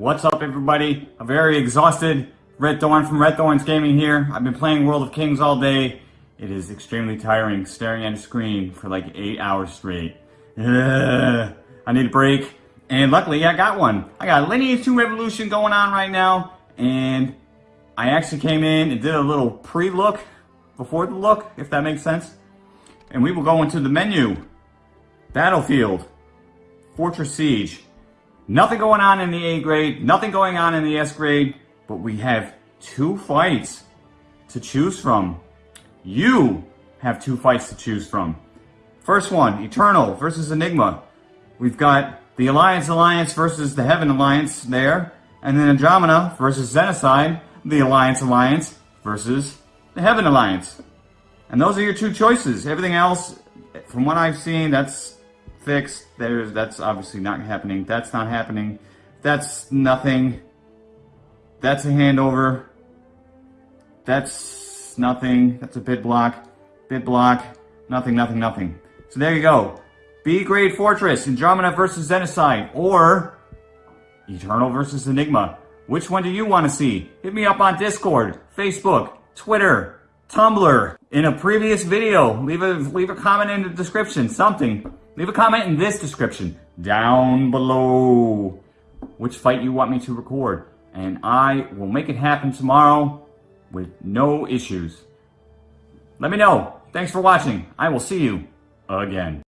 What's up everybody? A very exhausted Red Thorn from Red Thorns Gaming here. I've been playing World of Kings all day. It is extremely tiring staring at a screen for like 8 hours straight. Ugh. I need a break. And luckily I got one. I got Lineage 2 Revolution going on right now. And I actually came in and did a little pre-look before the look, if that makes sense. And we will go into the menu. Battlefield. Fortress Siege. Nothing going on in the A grade, nothing going on in the S grade, but we have two fights to choose from. You have two fights to choose from. First one, Eternal versus Enigma. We've got the Alliance Alliance versus the Heaven Alliance there, and then Andromeda versus Xenocide, the Alliance Alliance versus the Heaven Alliance. And those are your two choices. Everything else, from what I've seen, that's fixed. There's that's obviously not happening. That's not happening. That's nothing. That's a handover. That's nothing. That's a bid block. Bid block. Nothing, nothing, nothing. So there you go. B grade Fortress, Andromeda versus Xenocide, or Eternal versus Enigma. Which one do you want to see? Hit me up on Discord, Facebook, Twitter, Tumblr. In a previous video, leave a leave a comment in the description, something. Leave a comment in this description down below which fight you want me to record. And I will make it happen tomorrow with no issues. Let me know. Thanks for watching. I will see you again.